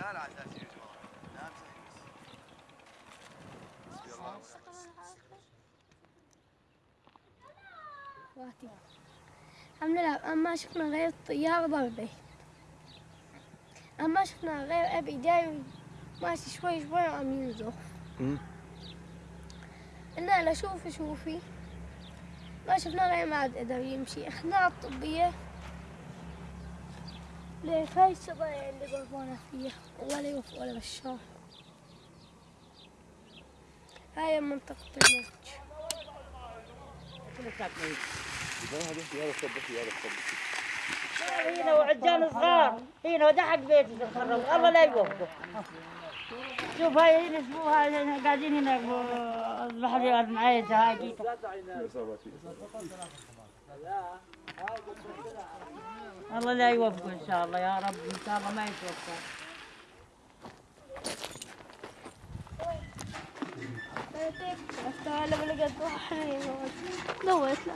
لا لا حسبي الله واتي الحمد لله أما شفنا غير الطيارة ضربة. أما شفنا غير أبي جاي ماشي شوي شوي وعم ينزف. قلنا له شوفي شوفي. ما شفنا غير ما عاد قدر يمشي. اخذناه الطبية ليك هاي الشظايا اللي ضربونا فيها ولا يوفى ولا بشار. هاي منطقة الموج. هنا وعجال صغار. هنا وده حق بيتي تتخرج الله لا يوفقه. شوف هاي هنا هاي هنا قاعدين هنا البحر المعيزة هاي جيتها الله لا يوفقه إن شاء الله يا رب إن شاء الله ما يتوفق. عرفتها لما لقيت واحد حنين دوت لا